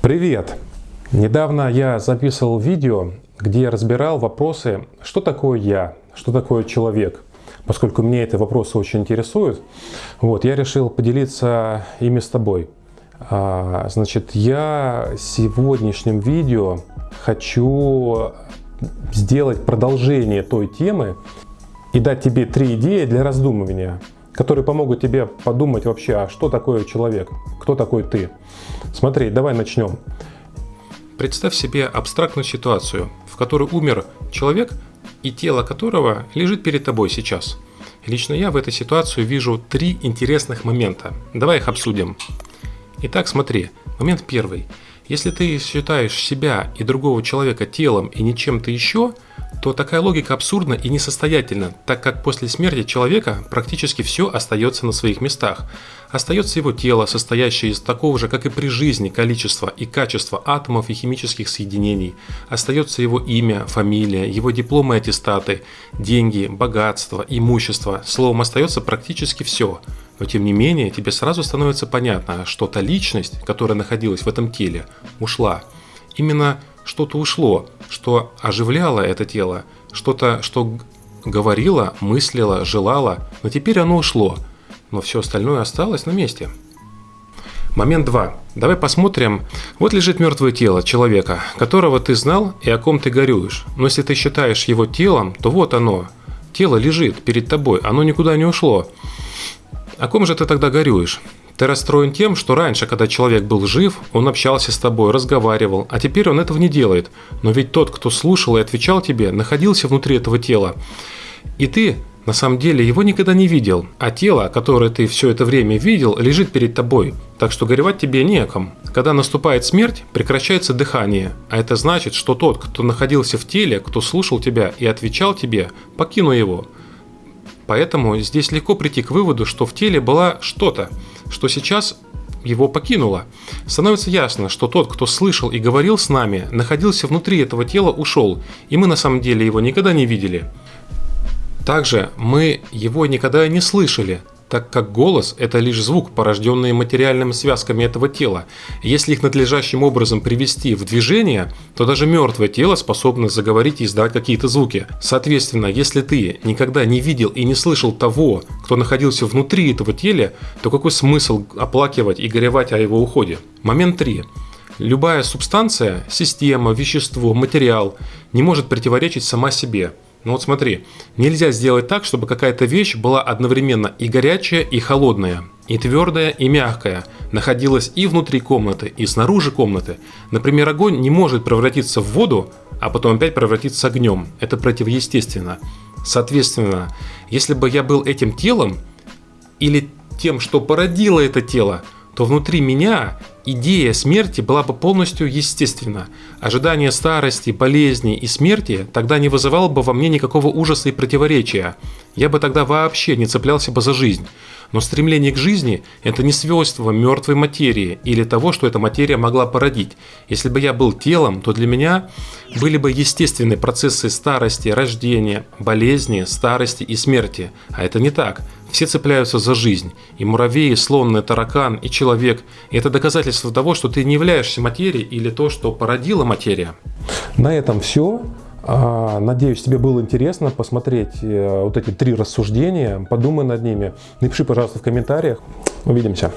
Привет! Недавно я записывал видео, где я разбирал вопросы, что такое я, что такое человек. Поскольку меня эти вопросы очень интересуют, вот, я решил поделиться ими с тобой. А, значит, я сегодняшнем видео хочу сделать продолжение той темы и дать тебе три идеи для раздумывания, которые помогут тебе подумать вообще, а что такое человек, кто такой ты. Смотри, давай начнем. Представь себе абстрактную ситуацию, в которой умер человек и тело которого лежит перед тобой сейчас. Лично я в этой ситуации вижу три интересных момента. Давай их обсудим. Итак, смотри. Момент первый. Если ты считаешь себя и другого человека телом и не чем-то еще, то такая логика абсурдна и несостоятельна, так как после смерти человека практически все остается на своих местах. Остается его тело, состоящее из такого же, как и при жизни, количества и качества атомов и химических соединений. Остается его имя, фамилия, его дипломы и аттестаты, деньги, богатство, имущество. Словом, остается практически все. Но тем не менее, тебе сразу становится понятно, что та личность, которая находилась в этом теле, ушла. Именно что-то ушло, что оживляло это тело, что-то, что говорило, мыслило, желало, но теперь оно ушло, но все остальное осталось на месте. Момент 2. Давай посмотрим. Вот лежит мертвое тело человека, которого ты знал и о ком ты горюешь. Но если ты считаешь его телом, то вот оно. Тело лежит перед тобой, оно никуда не ушло. О ком же ты тогда горюешь? Ты расстроен тем, что раньше, когда человек был жив, он общался с тобой, разговаривал, а теперь он этого не делает. Но ведь тот, кто слушал и отвечал тебе, находился внутри этого тела. И ты, на самом деле, его никогда не видел, а тело, которое ты все это время видел, лежит перед тобой. Так что горевать тебе не о ком. Когда наступает смерть, прекращается дыхание, а это значит, что тот, кто находился в теле, кто слушал тебя и отвечал тебе, покинул его. Поэтому здесь легко прийти к выводу, что в теле была что-то, что сейчас его покинуло. Становится ясно, что тот, кто слышал и говорил с нами, находился внутри этого тела, ушел, и мы на самом деле его никогда не видели. Также мы его никогда не слышали, так как голос – это лишь звук, порожденный материальными связками этого тела. Если их надлежащим образом привести в движение, то даже мертвое тело способно заговорить и издавать какие-то звуки. Соответственно, если ты никогда не видел и не слышал того, кто находился внутри этого тела, то какой смысл оплакивать и горевать о его уходе? Момент 3. Любая субстанция, система, вещество, материал не может противоречить сама себе – ну вот смотри, нельзя сделать так, чтобы какая-то вещь была одновременно и горячая, и холодная, и твердая, и мягкая, находилась и внутри комнаты, и снаружи комнаты. Например, огонь не может превратиться в воду, а потом опять превратиться огнем. Это противоестественно. Соответственно, если бы я был этим телом, или тем, что породило это тело, то внутри меня идея смерти была бы полностью естественна. Ожидание старости, болезни и смерти тогда не вызывало бы во мне никакого ужаса и противоречия. Я бы тогда вообще не цеплялся бы за жизнь. Но стремление к жизни – это не свойство мертвой материи или того, что эта материя могла породить. Если бы я был телом, то для меня были бы естественные процессы старости, рождения, болезни, старости и смерти. А это не так. Все цепляются за жизнь. И муравей, и слон, и таракан, и человек. И это доказательство того, что ты не являешься материей или то, что породила материя. На этом все. А, надеюсь, тебе было интересно посмотреть э, вот эти три рассуждения. Подумай над ними. Напиши, пожалуйста, в комментариях. Увидимся.